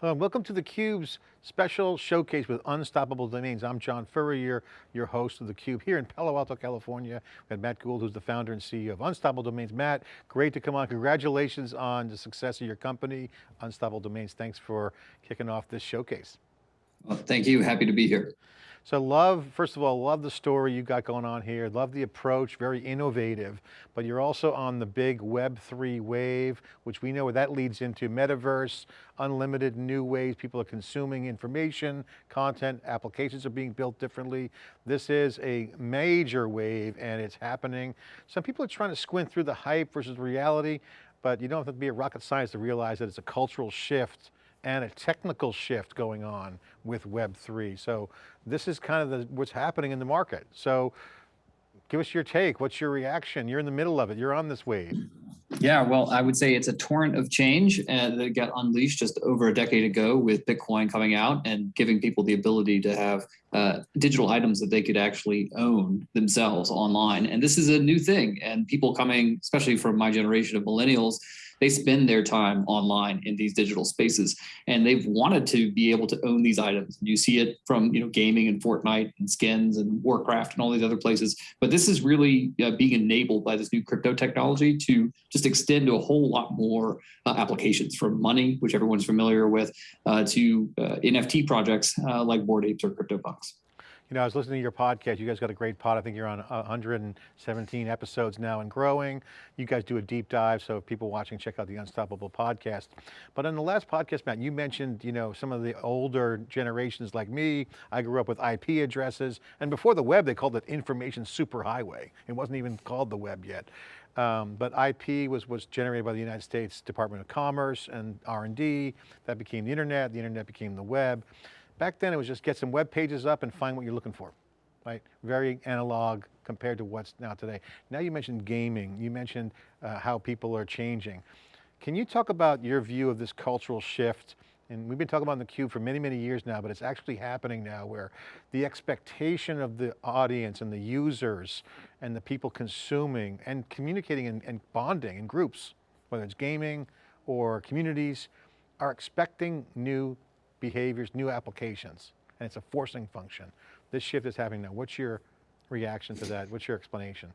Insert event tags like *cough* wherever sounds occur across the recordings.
Hello, welcome to theCUBE's special showcase with Unstoppable Domains. I'm John Furrier, your host of theCUBE here in Palo Alto, California. We have Matt Gould, who's the founder and CEO of Unstoppable Domains. Matt, great to come on. Congratulations on the success of your company, Unstoppable Domains. Thanks for kicking off this showcase. Well, thank you, happy to be here. So love, first of all, love the story you got going on here. Love the approach, very innovative, but you're also on the big Web3 wave, which we know that leads into metaverse, unlimited new ways people are consuming information, content, applications are being built differently. This is a major wave and it's happening. Some people are trying to squint through the hype versus reality, but you don't have to be a rocket scientist to realize that it's a cultural shift and a technical shift going on with Web3. So this is kind of the, what's happening in the market. So give us your take. What's your reaction? You're in the middle of it. You're on this wave. Yeah, well, I would say it's a torrent of change uh, that got unleashed just over a decade ago with Bitcoin coming out and giving people the ability to have uh, digital items that they could actually own themselves online. And this is a new thing. And people coming, especially from my generation of millennials, they spend their time online in these digital spaces and they've wanted to be able to own these items. You see it from you know gaming and Fortnite and skins and Warcraft and all these other places. But this is really uh, being enabled by this new crypto technology to just extend to a whole lot more uh, applications from money, which everyone's familiar with, uh, to uh, NFT projects like Bored Apes or CryptoPunks. You know, I was listening to your podcast. You guys got a great pod. I think you're on 117 episodes now and growing. You guys do a deep dive. So people watching, check out the Unstoppable podcast. But in the last podcast, Matt, you mentioned, you know, some of the older generations like me. I grew up with IP addresses. And before the web, they called it information superhighway. It wasn't even called the web yet. Um, but IP was, was generated by the United States Department of Commerce and R&D. That became the internet. The internet became the web. Back then it was just get some web pages up and find what you're looking for, right? Very analog compared to what's now today. Now you mentioned gaming, you mentioned uh, how people are changing. Can you talk about your view of this cultural shift? And we've been talking about the cube for many, many years now, but it's actually happening now where the expectation of the audience and the users and the people consuming and communicating and, and bonding in groups, whether it's gaming or communities, are expecting new behaviors, new applications, and it's a forcing function. This shift is happening now. What's your reaction to that? What's your explanation?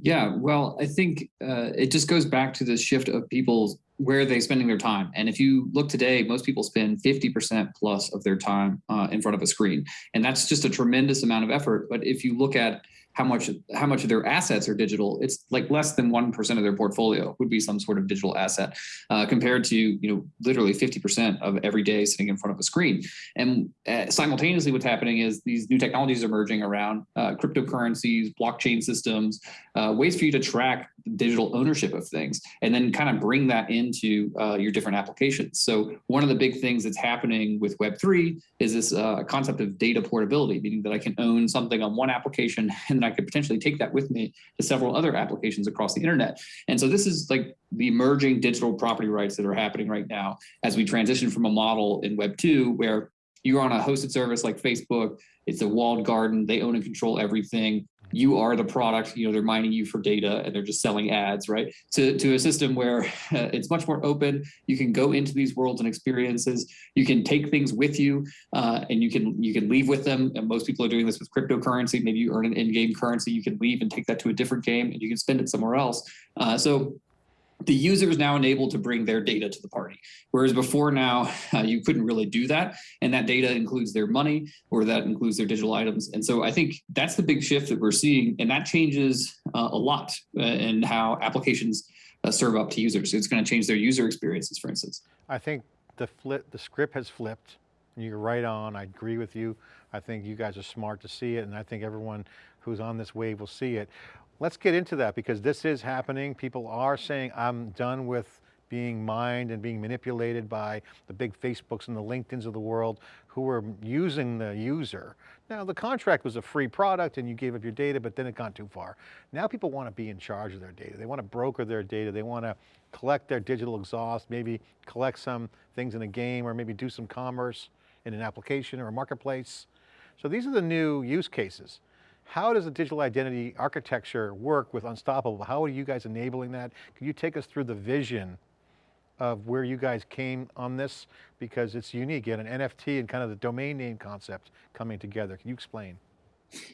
Yeah, well, I think uh, it just goes back to the shift of people's where are they spending their time? And if you look today, most people spend 50% plus of their time uh, in front of a screen. And that's just a tremendous amount of effort. But if you look at how much how much of their assets are digital it's like less than 1% of their portfolio would be some sort of digital asset uh, compared to you know literally 50% of every day sitting in front of a screen and uh, simultaneously what's happening is these new technologies are emerging around uh, cryptocurrencies blockchain systems uh, ways for you to track digital ownership of things and then kind of bring that into uh, your different applications so one of the big things that's happening with web3 is this uh, concept of data portability meaning that i can own something on one application *laughs* and then I could potentially take that with me to several other applications across the internet. And so this is like the emerging digital property rights that are happening right now as we transition from a model in Web 2 where you're on a hosted service like Facebook, it's a walled garden, they own and control everything you are the product, you know, they're mining you for data and they're just selling ads, right? To, to a system where uh, *laughs* it's much more open. You can go into these worlds and experiences. You can take things with you uh, and you can you can leave with them. And most people are doing this with cryptocurrency. Maybe you earn an in-game currency. You can leave and take that to a different game and you can spend it somewhere else. Uh, so the user is now enabled to bring their data to the party. Whereas before now, uh, *laughs* you couldn't really do that. And that data includes their money or that includes their digital items. And so I think that's the big shift that we're seeing. And that changes uh, a lot uh, in how applications uh, serve up to users. It's going to change their user experiences, for instance. I think the flip, the script has flipped. You're right on, I agree with you. I think you guys are smart to see it and I think everyone who's on this wave will see it. Let's get into that because this is happening. People are saying, I'm done with being mined and being manipulated by the big Facebooks and the LinkedIns of the world who are using the user. Now the contract was a free product and you gave up your data, but then it got too far. Now people want to be in charge of their data. They want to broker their data. They want to collect their digital exhaust, maybe collect some things in a game or maybe do some commerce in an application or a marketplace. So these are the new use cases. How does the digital identity architecture work with Unstoppable? How are you guys enabling that? Can you take us through the vision of where you guys came on this? Because it's unique, you had an NFT and kind of the domain name concept coming together. Can you explain?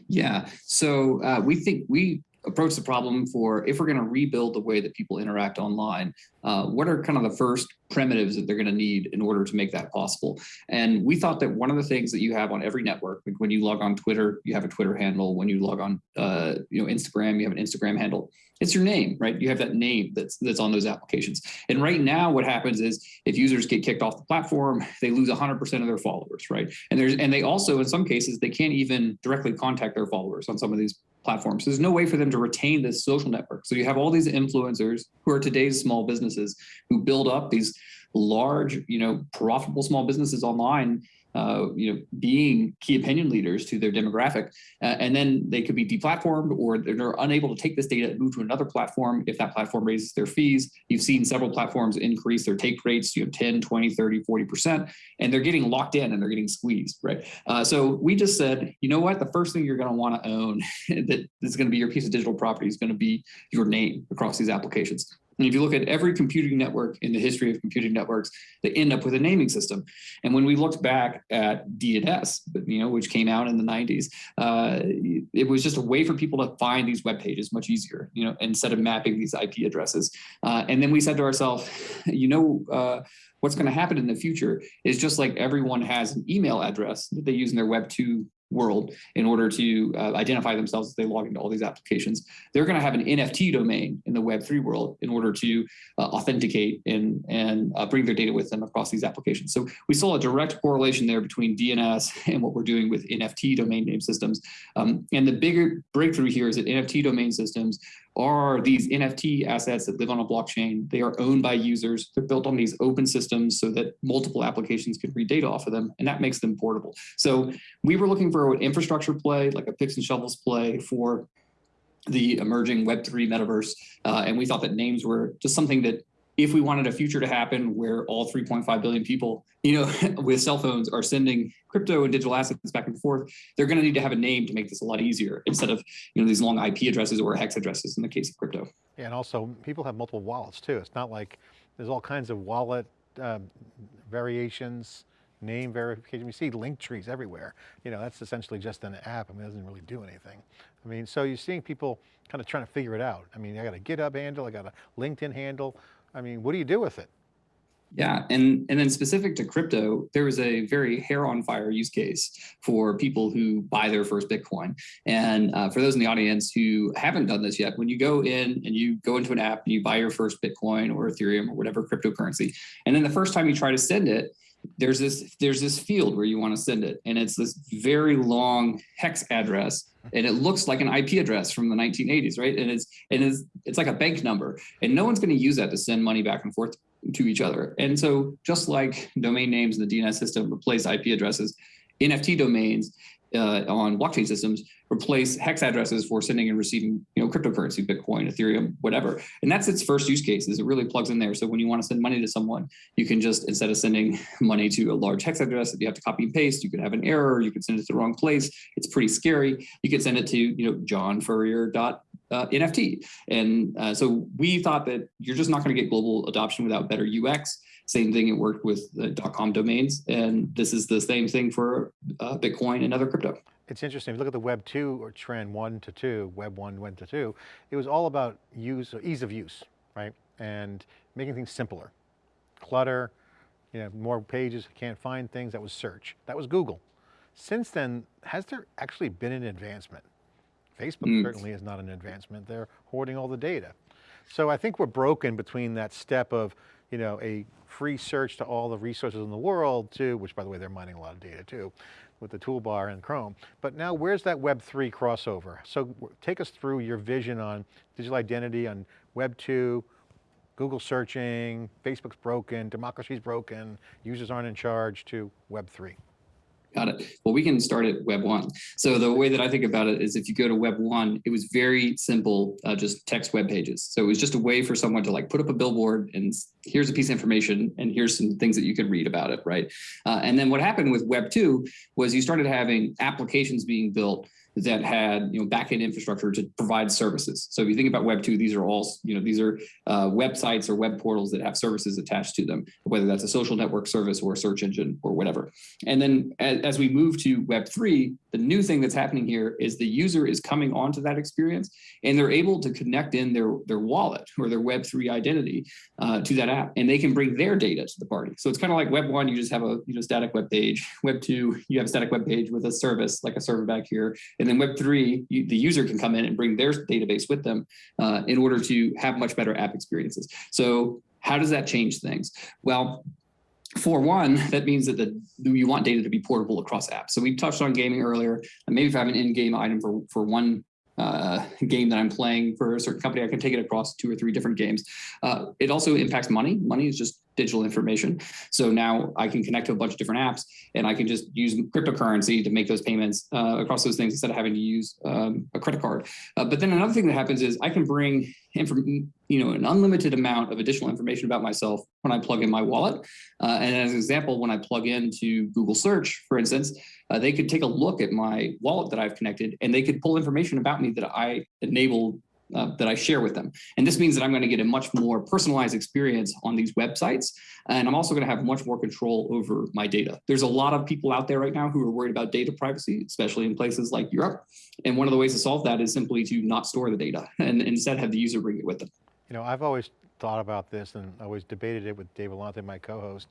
Yeah, so uh, we think we approach the problem for if we're going to rebuild the way that people interact online, uh, what are kind of the first primitives that they're going to need in order to make that possible? And we thought that one of the things that you have on every network, like when you log on Twitter, you have a Twitter handle. When you log on, uh, you know, Instagram, you have an Instagram handle. It's your name, right? You have that name that's that's on those applications. And right now, what happens is if users get kicked off the platform, they lose 100% of their followers, right? And there's and they also, in some cases, they can't even directly contact their followers on some of these platforms. There's no way for them to retain this social network. So you have all these influencers who are today's small businesses who build up these large, you know, profitable small businesses online uh, you know, being key opinion leaders to their demographic. Uh, and then they could be deplatformed or they're unable to take this data and move to another platform if that platform raises their fees. You've seen several platforms increase their take rates, you know, 10, 20, 30, 40%, and they're getting locked in and they're getting squeezed, right? Uh, so we just said, you know what, the first thing you're gonna wanna own *laughs* that is gonna be your piece of digital property is gonna be your name across these applications. And if you look at every computing network in the history of computing networks, they end up with a naming system. And when we looked back at DNS, you know, which came out in the 90s, uh, it was just a way for people to find these web pages much easier, you know, instead of mapping these IP addresses. Uh, and then we said to ourselves, you know, uh, what's going to happen in the future is just like everyone has an email address that they use in their Web 2 world in order to uh, identify themselves as they log into all these applications. They're going to have an NFT domain in the Web3 world in order to uh, authenticate and, and uh, bring their data with them across these applications. So we saw a direct correlation there between DNS *laughs* and what we're doing with NFT domain name systems. Um, and the bigger breakthrough here is that NFT domain systems are these NFT assets that live on a blockchain. They are owned by users. They're built on these open systems so that multiple applications can read data off of them, and that makes them portable. So we were looking for an infrastructure play, like a picks and shovels play for the emerging Web3 metaverse. Uh, and we thought that names were just something that if we wanted a future to happen where all 3.5 billion people, you know, *laughs* with cell phones are sending crypto and digital assets back and forth, they're going to need to have a name to make this a lot easier instead of, you know, these long IP addresses or hex addresses in the case of crypto. Yeah, and also people have multiple wallets too. It's not like there's all kinds of wallet uh, variations, name verification. We see link trees everywhere. You know, that's essentially just an app. I mean, it doesn't really do anything. I mean, so you're seeing people kind of trying to figure it out. I mean, I got a GitHub handle, I got a LinkedIn handle. I mean, what do you do with it? Yeah, and and then specific to crypto, there was a very hair on fire use case for people who buy their first Bitcoin. And uh, for those in the audience who haven't done this yet, when you go in and you go into an app and you buy your first Bitcoin or Ethereum or whatever cryptocurrency, and then the first time you try to send it, there's this there's this field where you want to send it, and it's this very long hex address and it looks like an IP address from the 1980s, right? And it's and it's it's like a bank number, and no one's going to use that to send money back and forth to each other. And so, just like domain names in the DNS system replace IP addresses, NFT domains uh, on blockchain systems replace hex addresses for sending and receiving, you know, cryptocurrency, Bitcoin, Ethereum, whatever. And that's its first use case is it really plugs in there. So when you want to send money to someone, you can just, instead of sending *laughs* money to a large hex address that you have to copy and paste, you could have an error, you could send it to the wrong place. It's pretty scary. You could send it to, you know, John Furrier dot uh, NFT. And uh, so we thought that you're just not going to get global adoption without better UX. Same thing, it worked with the .com domains, and this is the same thing for uh, Bitcoin and other crypto. It's interesting, if you look at the Web 2 or trend one to two, Web 1 went to two, it was all about use, ease of use, right? And making things simpler. Clutter, you know, more pages, can't find things, that was search. That was Google. Since then, has there actually been an advancement? Facebook mm. certainly is not an advancement. They're hoarding all the data. So I think we're broken between that step of you know, a free search to all the resources in the world too, which by the way, they're mining a lot of data too, with the toolbar and Chrome. But now where's that Web3 crossover? So take us through your vision on digital identity on Web 2, Google searching, Facebook's broken, democracy's broken, users aren't in charge to Web 3. Got it. Well, we can start at Web 1. So the way that I think about it is if you go to Web 1, it was very simple, uh, just text web pages. So it was just a way for someone to like put up a billboard and here's a piece of information and here's some things that you can read about it, right? Uh, and then what happened with Web 2 was you started having applications being built that had you know backend infrastructure to provide services. So if you think about Web two, these are all you know these are uh, websites or web portals that have services attached to them, whether that's a social network service or a search engine or whatever. And then as, as we move to Web three, the new thing that's happening here is the user is coming onto that experience and they're able to connect in their their wallet or their Web three identity uh, to that app, and they can bring their data to the party. So it's kind of like Web one, you just have a you know static web page. *laughs* Web two, you have a static web page with a service like a server back here, and then Web three, you, the user can come in and bring their database with them uh, in order to have much better app experiences. So how does that change things? Well, for one, that means that the, you want data to be portable across apps. So we touched on gaming earlier. And maybe if I have an in-game item for, for one uh, game that I'm playing for a certain company, I can take it across two or three different games. Uh, it also impacts money. Money is just digital information. So now I can connect to a bunch of different apps and I can just use cryptocurrency to make those payments uh, across those things instead of having to use um, a credit card. Uh, but then another thing that happens is I can bring you know, an unlimited amount of additional information about myself when I plug in my wallet. Uh, and as an example, when I plug into Google search, for instance, uh, they could take a look at my wallet that I've connected and they could pull information about me that I enable uh, that I share with them. And this means that I'm going to get a much more personalized experience on these websites. And I'm also going to have much more control over my data. There's a lot of people out there right now who are worried about data privacy, especially in places like Europe. And one of the ways to solve that is simply to not store the data *laughs* and instead have the user bring it with them. You know, I've always thought about this and always debated it with Dave Vellante, my co-host.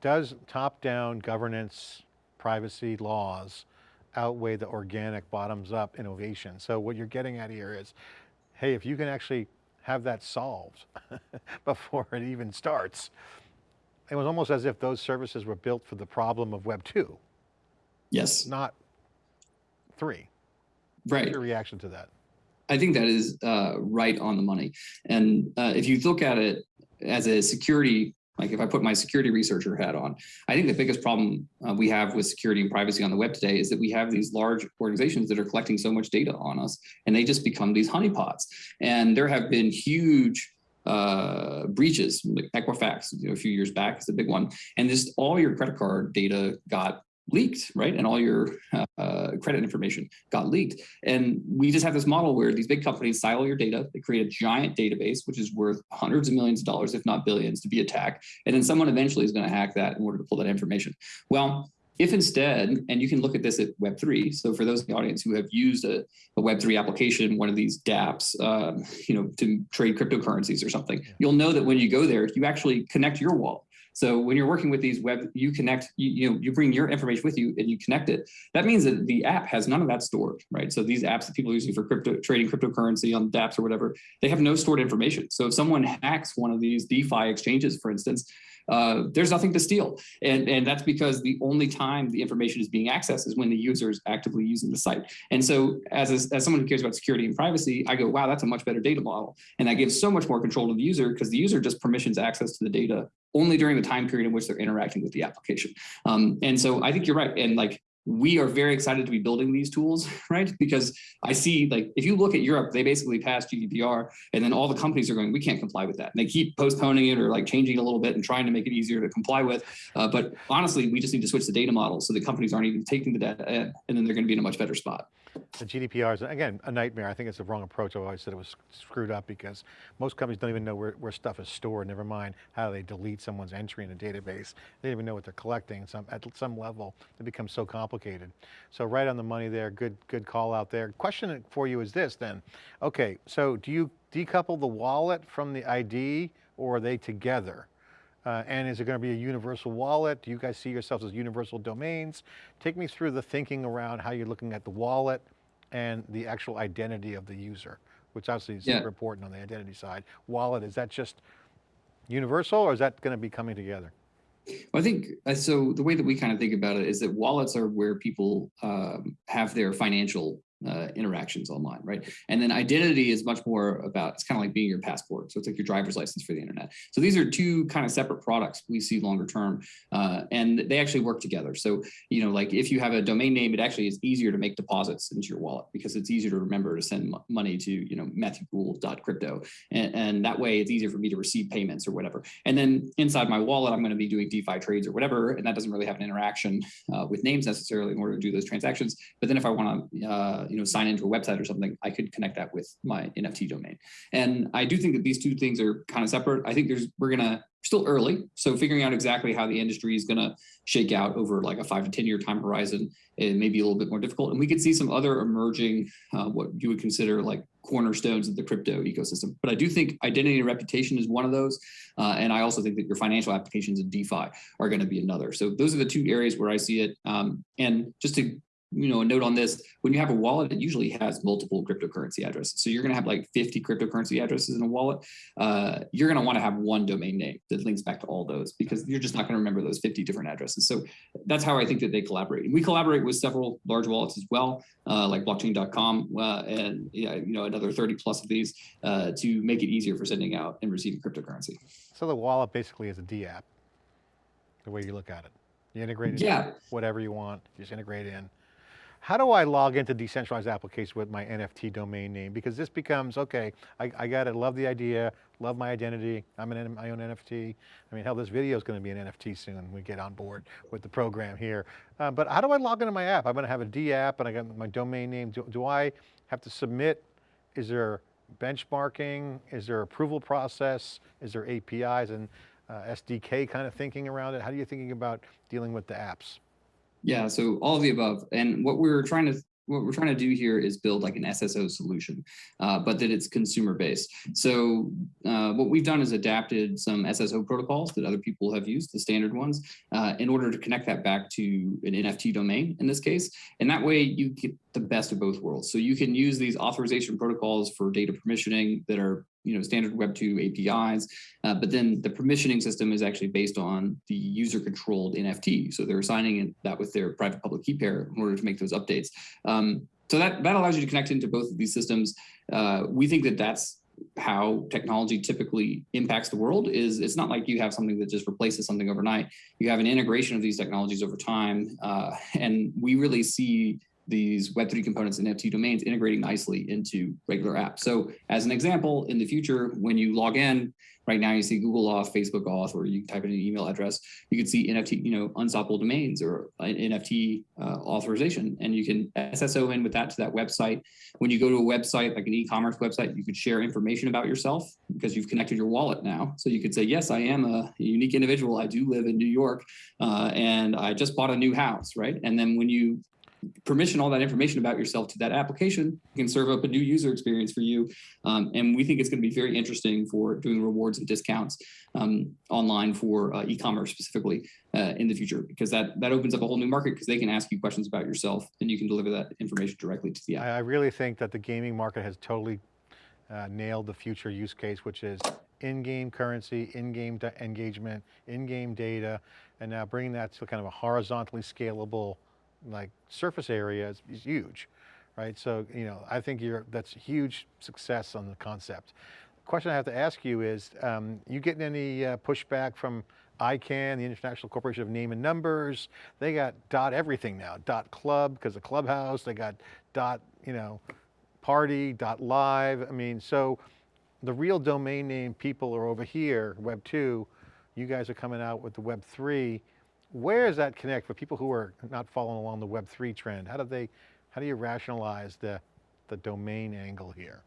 Does top-down governance privacy laws outweigh the organic bottoms up innovation? So what you're getting at here is hey, if you can actually have that solved *laughs* before it even starts, it was almost as if those services were built for the problem of Web 2. Yes. Not 3. Right. What's your reaction to that? I think that is uh, right on the money. And uh, if you look at it as a security like if I put my security researcher hat on, I think the biggest problem uh, we have with security and privacy on the web today is that we have these large organizations that are collecting so much data on us and they just become these honeypots. And there have been huge uh, breaches, like Equifax, you know, a few years back is a big one. And just all your credit card data got leaked, right? And all your uh, credit information got leaked. And we just have this model where these big companies silo your data, they create a giant database, which is worth hundreds of millions of dollars, if not billions, to be attacked. And then someone eventually is going to hack that in order to pull that information. Well, if instead, and you can look at this at Web3, so for those in the audience who have used a, a Web3 application, one of these dApps, um, you know, to trade cryptocurrencies or something, you'll know that when you go there, you actually connect your wallet. So when you're working with these web, you connect, you, you know, you bring your information with you and you connect it. That means that the app has none of that stored, right? So these apps that people are using for crypto trading cryptocurrency on dApps or whatever, they have no stored information. So if someone hacks one of these DeFi exchanges, for instance, uh, there's nothing to steal. And, and that's because the only time the information is being accessed is when the user is actively using the site. And so as, a, as someone who cares about security and privacy, I go, wow, that's a much better data model. And that gives so much more control to the user because the user just permissions access to the data only during the time period in which they're interacting with the application. Um, and so I think you're right. And like, we are very excited to be building these tools, *laughs* right? Because I see like, if you look at Europe, they basically passed GDPR and then all the companies are going, we can't comply with that. And they keep postponing it or like changing a little bit and trying to make it easier to comply with. Uh, but honestly, we just need to switch the data model so the companies aren't even taking the data and then they're going to be in a much better spot. The GDPR is, again, a nightmare. I think it's the wrong approach. I've always said it was screwed up because most companies don't even know where, where stuff is stored, never mind how they delete someone's entry in a database. They don't even know what they're collecting. Some, at some level, it becomes so complicated. So right on the money there, good, good call out there. Question for you is this then. Okay, so do you decouple the wallet from the ID or are they together? Uh, and is it going to be a universal wallet? Do you guys see yourselves as universal domains? Take me through the thinking around how you're looking at the wallet and the actual identity of the user, which obviously is yeah. super important on the identity side. Wallet, is that just universal or is that going to be coming together? Well, I think uh, so. The way that we kind of think about it is that wallets are where people um, have their financial uh, interactions online, right? And then identity is much more about, it's kind of like being your passport. So it's like your driver's license for the internet. So these are two kind of separate products we see longer term, uh, and they actually work together. So, you know, like if you have a domain name, it actually is easier to make deposits into your wallet because it's easier to remember to send money to, you know, matthewgould.crypto. And, and that way it's easier for me to receive payments or whatever. And then inside my wallet, I'm going to be doing DeFi trades or whatever, and that doesn't really have an interaction uh, with names necessarily in order to do those transactions. But then if I want to, uh, you know, sign into a website or something, I could connect that with my NFT domain. And I do think that these two things are kind of separate. I think there's we're gonna still early, so figuring out exactly how the industry is gonna shake out over like a five to ten year time horizon, it may be a little bit more difficult. And we could see some other emerging, uh, what you would consider like cornerstones of the crypto ecosystem. But I do think identity and reputation is one of those, uh, and I also think that your financial applications in DeFi are going to be another. So those are the two areas where I see it. Um, and just to you know, a note on this, when you have a wallet, it usually has multiple cryptocurrency addresses. So you're going to have like 50 cryptocurrency addresses in a wallet. Uh, you're going to want to have one domain name that links back to all those because you're just not going to remember those 50 different addresses. So that's how I think that they collaborate. And we collaborate with several large wallets as well, uh, like blockchain.com uh, and yeah, you know, another 30 plus of these uh, to make it easier for sending out and receiving cryptocurrency. So the wallet basically is a dApp, the way you look at it. You integrate it, Yeah. whatever you want, you just integrate in. How do I log into decentralized applications with my NFT domain name? Because this becomes, okay, I, I got it, love the idea, love my identity, I'm an, my own NFT. I mean, hell, this video is going to be an NFT soon we get on board with the program here. Uh, but how do I log into my app? I'm going to have a dApp and I got my domain name. Do, do I have to submit? Is there benchmarking? Is there approval process? Is there APIs and uh, SDK kind of thinking around it? How are you thinking about dealing with the apps? Yeah, so all of the above. And what we're trying to what we're trying to do here is build like an SSO solution, uh, but that it's consumer based. So uh, what we've done is adapted some SSO protocols that other people have used, the standard ones, uh, in order to connect that back to an NFT domain in this case. And that way you get the best of both worlds. So you can use these authorization protocols for data permissioning that are you know, standard Web 2 APIs, uh, but then the permissioning system is actually based on the user controlled NFT. So they're assigning that with their private public key pair in order to make those updates. Um, so that, that allows you to connect into both of these systems. Uh, we think that that's how technology typically impacts the world is it's not like you have something that just replaces something overnight. You have an integration of these technologies over time. Uh, and we really see these Web3 components and NFT domains integrating nicely into regular apps. So as an example, in the future, when you log in, right now you see Google Auth, Facebook Auth, or you type in an email address, you can see NFT, you know, unstoppable domains or NFT uh, authorization, and you can SSO in with that to that website. When you go to a website, like an e-commerce website, you could share information about yourself because you've connected your wallet now. So you could say, yes, I am a unique individual. I do live in New York, uh, and I just bought a new house, right? And then when you permission all that information about yourself to that application, can serve up a new user experience for you. Um, and we think it's going to be very interesting for doing rewards and discounts um, online for uh, e-commerce specifically uh, in the future, because that, that opens up a whole new market because they can ask you questions about yourself and you can deliver that information directly to the app. I really think that the gaming market has totally uh, nailed the future use case, which is in-game currency, in-game engagement, in-game data, and now bringing that to kind of a horizontally scalable like surface area is, is, huge, right? So, you know, I think you're, that's a huge success on the concept. The question I have to ask you is, um, you getting any uh, pushback from ICANN, the International Corporation of Name and Numbers? They got dot everything now, dot club, because the clubhouse, they got dot, you know, party, dot live. I mean, so the real domain name people are over here, Web 2, you guys are coming out with the Web 3, where does that connect for people who are not following along the Web3 trend? How do they, how do you rationalize the, the domain angle here?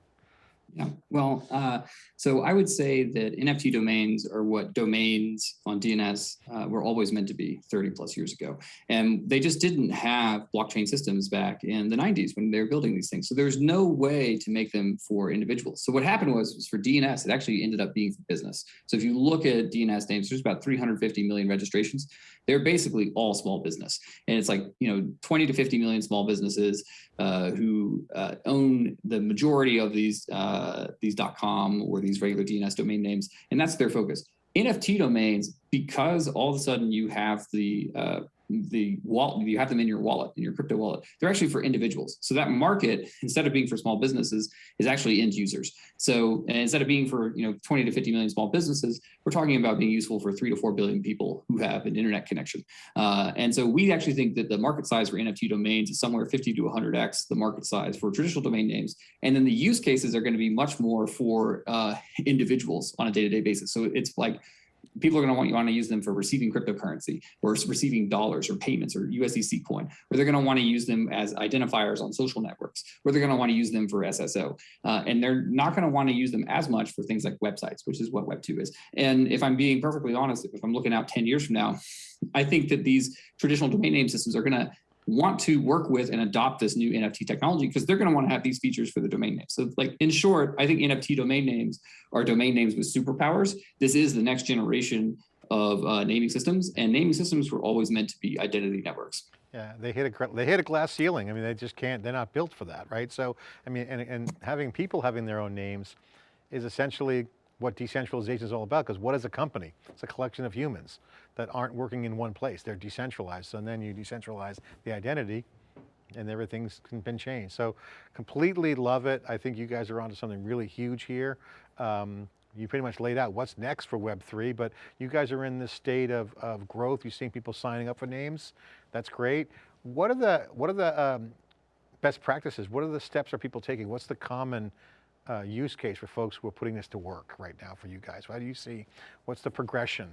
Yeah, well, uh, so I would say that NFT domains are what domains on DNS uh, were always meant to be 30 plus years ago. And they just didn't have blockchain systems back in the 90s when they were building these things. So there's no way to make them for individuals. So what happened was, was for DNS, it actually ended up being for business. So if you look at DNS names, there's about 350 million registrations. They're basically all small business. And it's like, you know, 20 to 50 million small businesses uh, who uh, own the majority of these uh, these .com or these regular DNS domain names, and that's their focus. NFT domains, because all of a sudden you have the uh, the wallet, you have them in your wallet, in your crypto wallet, they're actually for individuals. So that market, instead of being for small businesses, is actually end users. So instead of being for you know 20 to 50 million small businesses, we're talking about being useful for three to four billion people who have an internet connection. Uh, and so we actually think that the market size for NFT domains is somewhere 50 to 100x the market size for traditional domain names. And then the use cases are going to be much more for uh, individuals on a day-to-day -day basis. So it's like people are going to want you want to use them for receiving cryptocurrency or receiving dollars or payments or USDC coin, or they're going to want to use them as identifiers on social networks, or they're going to want to use them for SSO. Uh, and they're not going to want to use them as much for things like websites, which is what Web 2 is. And if I'm being perfectly honest, if I'm looking out 10 years from now, I think that these traditional domain name systems are going to want to work with and adopt this new NFT technology because they're going to want to have these features for the domain name. So like in short, I think NFT domain names are domain names with superpowers. This is the next generation of uh, naming systems and naming systems were always meant to be identity networks. Yeah, they hit a they hit a glass ceiling. I mean, they just can't. They're not built for that, right? So, I mean, and and having people having their own names is essentially what decentralization is all about. Because what is a company? It's a collection of humans that aren't working in one place. They're decentralized. So then you decentralize the identity, and everything's been changed. So completely love it. I think you guys are onto something really huge here. Um, you pretty much laid out what's next for Web3, but you guys are in this state of, of growth. You're seeing people signing up for names. That's great. What are the, what are the um, best practices? What are the steps are people taking? What's the common uh, use case for folks who are putting this to work right now for you guys? How do you see, what's the progression?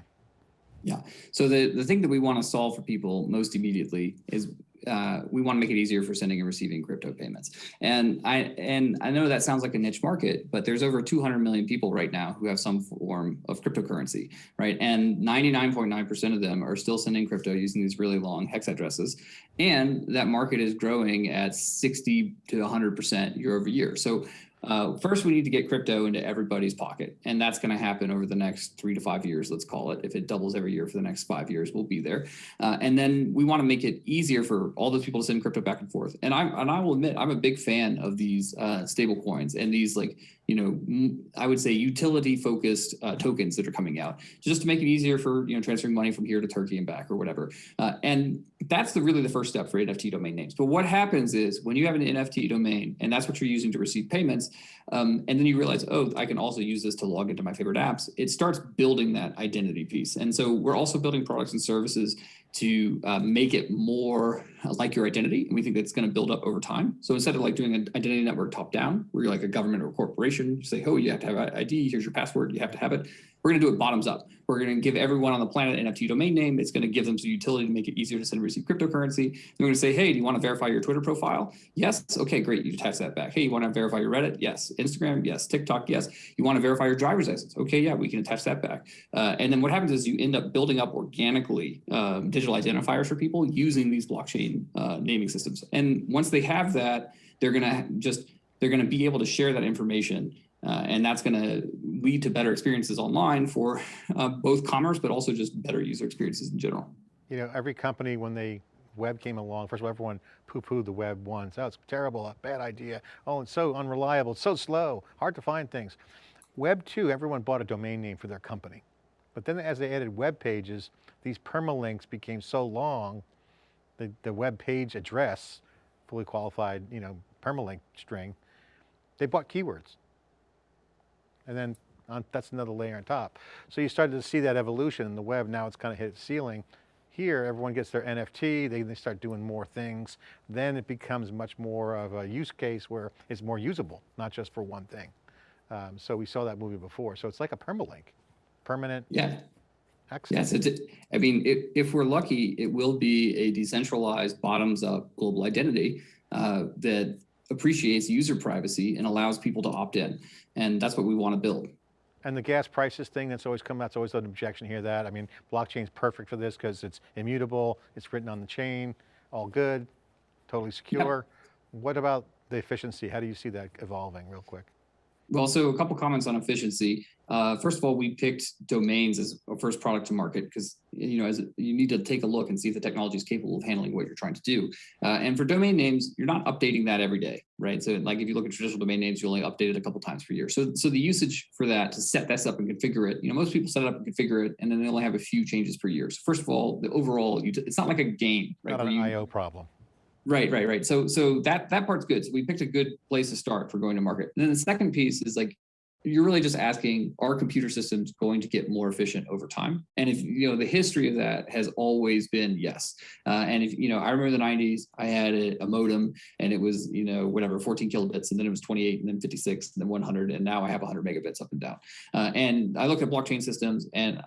Yeah. So the, the thing that we want to solve for people most immediately is uh, we want to make it easier for sending and receiving crypto payments. And I and I know that sounds like a niche market, but there's over 200 million people right now who have some form of cryptocurrency, right? And 99.9% of them are still sending crypto using these really long hex addresses. And that market is growing at 60 to 100% year over year. So uh, first, we need to get crypto into everybody's pocket, and that's going to happen over the next three to five years, let's call it. If it doubles every year for the next five years, we'll be there. Uh, and then we want to make it easier for all those people to send crypto back and forth. And I and I will admit, I'm a big fan of these uh, stable coins and these like you know, I would say utility focused uh, tokens that are coming out just to make it easier for, you know, transferring money from here to Turkey and back or whatever. Uh, and that's the really the first step for NFT domain names. But what happens is when you have an NFT domain and that's what you're using to receive payments, um, and then you realize, oh, I can also use this to log into my favorite apps, it starts building that identity piece. And so we're also building products and services to uh, make it more like your identity. And we think that's going to build up over time. So instead of like doing an identity network top down, where you're like a government or a corporation, you say, oh, you have to have an ID, here's your password, you have to have it. We're going to do it bottoms up. We're going to give everyone on the planet an NFT domain name. It's going to give them some utility to make it easier to send and receive cryptocurrency. We're going to say, hey, do you want to verify your Twitter profile? Yes. Okay, great. You attach that back. Hey, you want to verify your Reddit? Yes. Instagram? Yes. TikTok? Yes. You want to verify your driver's license? Okay, yeah, we can attach that back. Uh, and then what happens is you end up building up organically um, digital identifiers for people using these blockchain uh, naming systems. And once they have that, they're going to just they're going to be able to share that information uh, and that's going to lead to better experiences online for uh, both commerce, but also just better user experiences in general. You know, every company when they web came along, first of all, everyone poo-pooed the web once. Oh, it's terrible, a bad idea. Oh, it's so unreliable, it's so slow, hard to find things. Web two, everyone bought a domain name for their company. But then as they added web pages, these permalinks became so long, the, the web page address, fully qualified, you know, permalink string, they bought keywords and then on, that's another layer on top. So you started to see that evolution in the web, now it's kind of hit its ceiling. Here, everyone gets their NFT, they, they start doing more things. Then it becomes much more of a use case where it's more usable, not just for one thing. Um, so we saw that movie before. So it's like a permalink, permanent yeah. access. Yes, it, I mean, if, if we're lucky, it will be a decentralized bottoms up global identity uh, that appreciates user privacy and allows people to opt in. And that's what we want to build. And the gas prices thing that's always come, out, that's always an objection here that, I mean, blockchain's perfect for this because it's immutable, it's written on the chain, all good, totally secure. Yep. What about the efficiency? How do you see that evolving real quick? Well, so a couple comments on efficiency. Uh, first of all, we picked domains as a first product to market because you know as you need to take a look and see if the technology is capable of handling what you're trying to do. Uh, and for domain names, you're not updating that every day, right? So like if you look at traditional domain names, you only update it a couple times per year. So so the usage for that to set this up and configure it, you know, most people set it up and configure it, and then they only have a few changes per year. So first of all, the overall, it's not like a game, right? Not an IO problem. Right, right, right. So so that that part's good. So we picked a good place to start for going to market. And then the second piece is like you're really just asking are computer systems going to get more efficient over time and if you know the history of that has always been yes uh, and if you know i remember the 90s i had a, a, modem and it was you know whatever 14 kilobits and then it was 28 and then 56 and then 100 and now i have 100 megabits up and down uh, and i look at blockchain systems and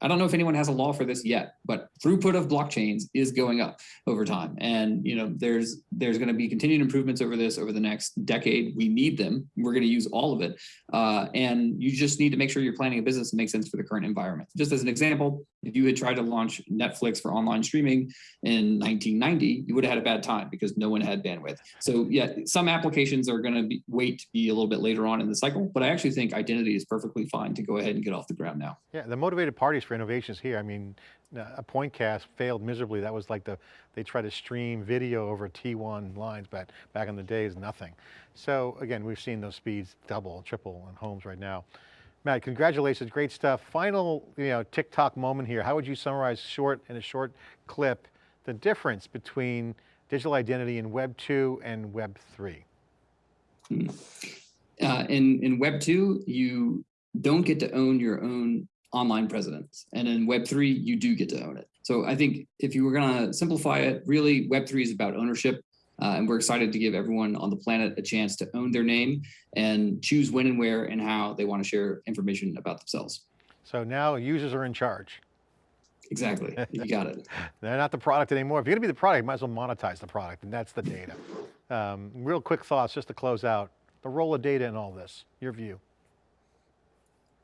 I don't know if anyone has a law for this yet, but throughput of blockchains is going up over time. And you know, there's there's going to be continued improvements over this over the next decade. We need them. We're going to use all of it. Uh, and you just need to make sure you're planning a business that makes sense for the current environment. Just as an example, if you had tried to launch Netflix for online streaming in 1990, you would have had a bad time because no one had bandwidth. So yeah, some applications are going to be, wait to be a little bit later on in the cycle, but I actually think identity is perfectly fine to go ahead and get off the ground now. Yeah, the motivated parties for innovations here. I mean, a Pointcast failed miserably. That was like the, they tried to stream video over T1 lines but back in the days, nothing. So again, we've seen those speeds double, triple in homes right now. Matt, congratulations, great stuff. Final, you know, TikTok moment here. How would you summarize short in a short clip, the difference between digital identity in Web 2 and Web 3? Hmm. Uh, in, in Web 2, you don't get to own your own online presence. And in Web3, you do get to own it. So I think if you were going to simplify it, really Web3 is about ownership. Uh, and we're excited to give everyone on the planet a chance to own their name and choose when and where and how they want to share information about themselves. So now users are in charge. Exactly, *laughs* you got it. They're not the product anymore. If you're going to be the product, you might as well monetize the product, and that's the data. Um, real quick thoughts just to close out. The role of data in all this, your view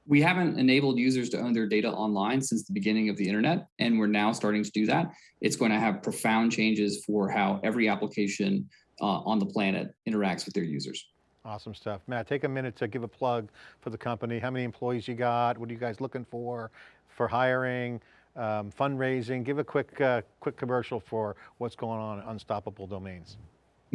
we haven't enabled users to own their data online since the beginning of the internet, and we're now starting to do that. It's going to have profound changes for how every application uh, on the planet interacts with their users. Awesome stuff. Matt, take a minute to give a plug for the company. How many employees you got? What are you guys looking for, for hiring, um, fundraising? Give a quick, uh, quick commercial for what's going on at Unstoppable Domains.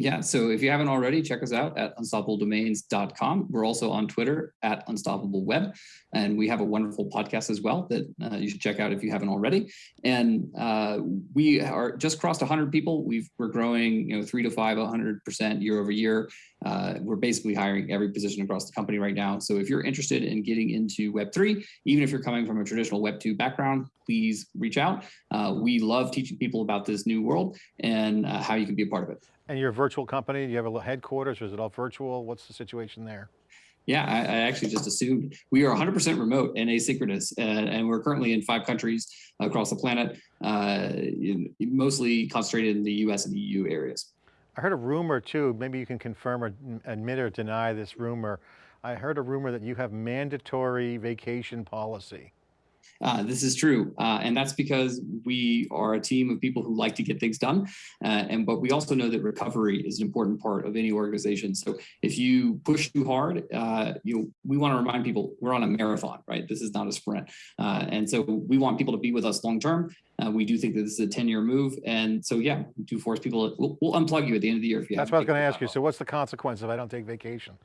Yeah, so if you haven't already, check us out at unstoppabledomains.com. We're also on Twitter at unstoppableweb, and we have a wonderful podcast as well that uh, you should check out if you haven't already. And uh, we are just crossed 100 people. we are growing, you know, three to five, 100% year over year. Uh, we're basically hiring every position across the company right now. So if you're interested in getting into Web3, even if you're coming from a traditional Web2 background, please reach out. Uh, we love teaching people about this new world and uh, how you can be a part of it. And you're a virtual company, do you have a headquarters or is it all virtual? What's the situation there? Yeah, I, I, actually just assumed we are 100% remote and asynchronous, uh, and we're currently in five countries across the planet, uh, in, mostly concentrated in the US and EU areas. I heard a rumor too, maybe you can confirm or admit or deny this rumor. I heard a rumor that you have mandatory vacation policy. Uh, this is true, uh, and that's because we are a team of people who like to get things done, uh, and but we also know that recovery is an important part of any organization. So if you push too hard, uh, you we want to remind people we're on a marathon, right? This is not a sprint, uh, and so we want people to be with us long term. Uh, we do think that this is a 10 year move, and so yeah, do force people. We'll, we'll unplug you at the end of the year if you. That's what I was going to ask you. So what's the consequence if I don't take vacation?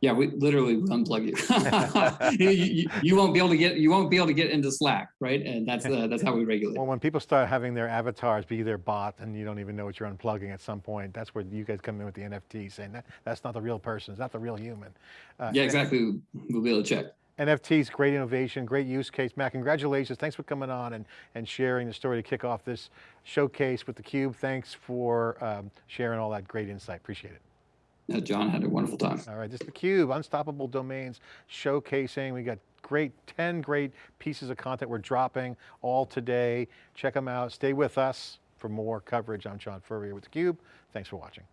Yeah, we literally unplug you. *laughs* you, you. you, won't be able to get you won't be able to get into Slack, right? And that's uh, that's how we regulate. Well, when people start having their avatars be their bot, and you don't even know what you're unplugging at some point, that's where you guys come in with the NFT, saying that that's not the real person, it's not the real human. Uh, yeah, exactly. We'll be able to check. NFTs, great innovation, great use case. Matt, congratulations. Thanks for coming on and, and sharing the story to kick off this showcase with theCUBE. Thanks for um, sharing all that great insight. Appreciate it. John had a wonderful time. All right, this is theCUBE, Unstoppable Domains, showcasing. We got great, 10 great pieces of content we're dropping all today. Check them out, stay with us for more coverage. I'm John Furrier with theCUBE. Thanks for watching.